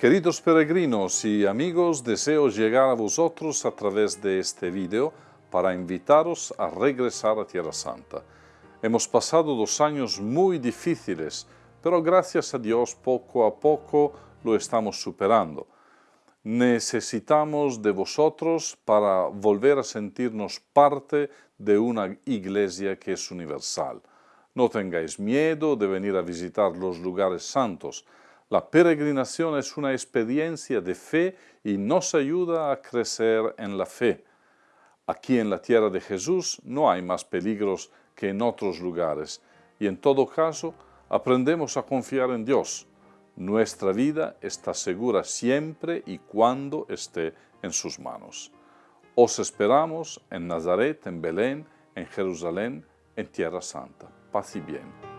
Queridos peregrinos y amigos, deseo llegar a vosotros a través de este vídeo para invitaros a regresar a Tierra Santa. Hemos pasado dos años muy difíciles, pero gracias a Dios poco a poco lo estamos superando. Necesitamos de vosotros para volver a sentirnos parte de una iglesia que es universal. No tengáis miedo de venir a visitar los lugares santos, la peregrinación es una experiencia de fe y nos ayuda a crecer en la fe. Aquí en la tierra de Jesús no hay más peligros que en otros lugares y en todo caso aprendemos a confiar en Dios. Nuestra vida está segura siempre y cuando esté en sus manos. Os esperamos en Nazaret, en Belén, en Jerusalén, en Tierra Santa. Paz y bien.